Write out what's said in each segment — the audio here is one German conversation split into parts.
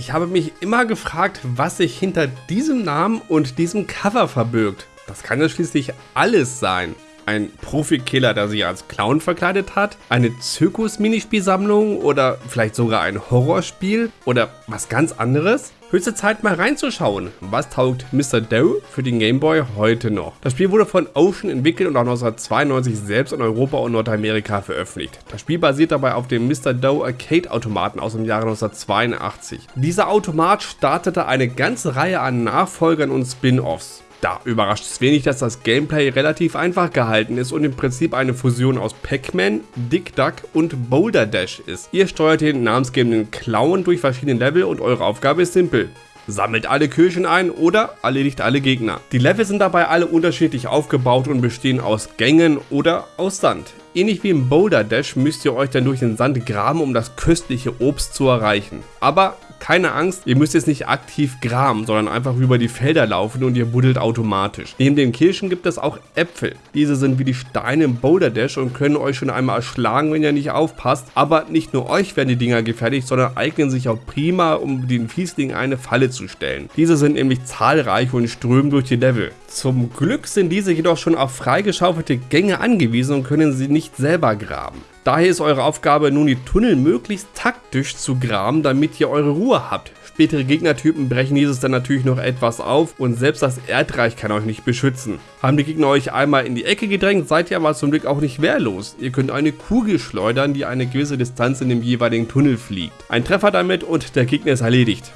Ich habe mich immer gefragt, was sich hinter diesem Namen und diesem Cover verbirgt. Das kann ja schließlich alles sein. Ein Profikiller, der sich als Clown verkleidet hat? Eine Zirkus-Minispielsammlung? Oder vielleicht sogar ein Horrorspiel? Oder was ganz anderes? Höchste Zeit mal reinzuschauen. Was taugt Mr. Doe für den Game Boy heute noch? Das Spiel wurde von Ocean entwickelt und auch 1992 selbst in Europa und Nordamerika veröffentlicht. Das Spiel basiert dabei auf dem Mr. Doe Arcade Automaten aus dem Jahre 1982. Dieser Automat startete eine ganze Reihe an Nachfolgern und Spin-Offs. Da überrascht es wenig, dass das Gameplay relativ einfach gehalten ist und im Prinzip eine Fusion aus Pac-Man, Dick Duck und Boulder Dash ist. Ihr steuert den namensgebenden Clown durch verschiedene Level und eure Aufgabe ist simpel. Sammelt alle Kirchen ein oder erledigt alle Gegner. Die Level sind dabei alle unterschiedlich aufgebaut und bestehen aus Gängen oder aus Sand. Ähnlich wie im Boulder Dash müsst ihr euch dann durch den Sand graben, um das köstliche Obst zu erreichen. Aber keine Angst, ihr müsst jetzt nicht aktiv graben, sondern einfach über die Felder laufen und ihr buddelt automatisch. Neben den Kirschen gibt es auch Äpfel. Diese sind wie die Steine im Boulder Dash und können euch schon einmal erschlagen, wenn ihr nicht aufpasst. Aber nicht nur euch werden die Dinger gefährlich, sondern eignen sich auch prima, um den Fiesling eine Falle zu stellen. Diese sind nämlich zahlreich und strömen durch die Level. Zum Glück sind diese jedoch schon auf freigeschaufelte Gänge angewiesen und können sie nicht selber graben. Daher ist eure Aufgabe nun die Tunnel möglichst taktisch zu graben, damit ihr eure Ruhe habt. Spätere Gegnertypen brechen dieses dann natürlich noch etwas auf und selbst das Erdreich kann euch nicht beschützen. Haben die Gegner euch einmal in die Ecke gedrängt, seid ihr aber zum Glück auch nicht wehrlos. Ihr könnt eine Kugel schleudern, die eine gewisse Distanz in dem jeweiligen Tunnel fliegt. Ein Treffer damit und der Gegner ist erledigt.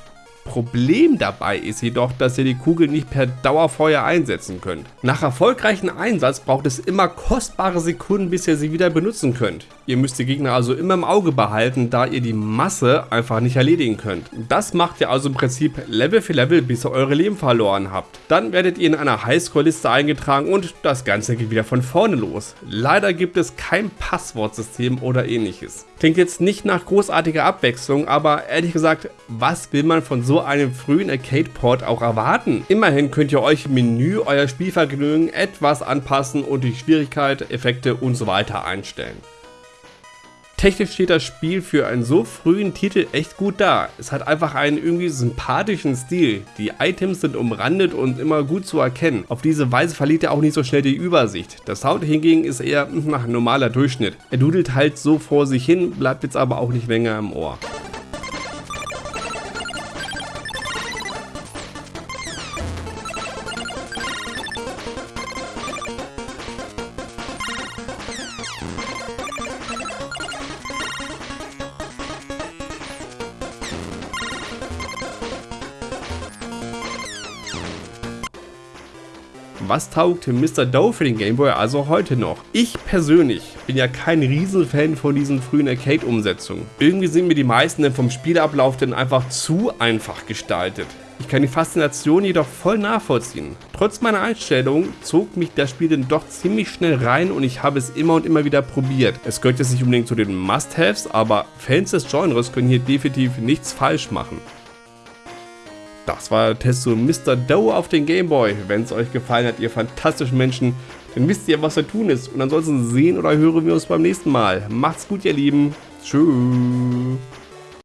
Problem dabei ist jedoch, dass ihr die Kugel nicht per Dauerfeuer einsetzen könnt. Nach erfolgreichem Einsatz braucht es immer kostbare Sekunden, bis ihr sie wieder benutzen könnt. Ihr müsst die Gegner also immer im Auge behalten, da ihr die Masse einfach nicht erledigen könnt. Das macht ihr also im Prinzip Level für Level, bis ihr eure Leben verloren habt. Dann werdet ihr in einer Highscore-Liste eingetragen und das Ganze geht wieder von vorne los. Leider gibt es kein Passwortsystem oder ähnliches. Klingt jetzt nicht nach großartiger Abwechslung, aber ehrlich gesagt, was will man von so einem frühen Arcade-Port auch erwarten? Immerhin könnt ihr euch im Menü euer Spielvergnügen etwas anpassen und die Schwierigkeit, Effekte und so weiter einstellen. Technisch steht das Spiel für einen so frühen Titel echt gut da. Es hat einfach einen irgendwie sympathischen Stil. Die Items sind umrandet und immer gut zu erkennen. Auf diese Weise verliert er auch nicht so schnell die Übersicht. Der Sound hingegen ist eher nach normaler Durchschnitt. Er dudelt halt so vor sich hin, bleibt jetzt aber auch nicht länger im Ohr. Was taugt Mr. Doe für den Gameboy also heute noch? Ich persönlich bin ja kein Riesenfan von diesen frühen Arcade-Umsetzungen. Irgendwie sind mir die meisten vom Spielablauf denn einfach zu einfach gestaltet. Ich kann die Faszination jedoch voll nachvollziehen. Trotz meiner Einstellung zog mich das Spiel dann doch ziemlich schnell rein und ich habe es immer und immer wieder probiert. Es gehört jetzt nicht unbedingt zu den Must-Haves, aber Fans des Genres können hier definitiv nichts falsch machen. Das war der Test zu Mr. Doe auf den Gameboy. Wenn es euch gefallen hat, ihr fantastischen Menschen, dann wisst ihr, was zu tun ist. Und ansonsten sehen oder hören wir uns beim nächsten Mal. Macht's gut, ihr Lieben. Tschüss.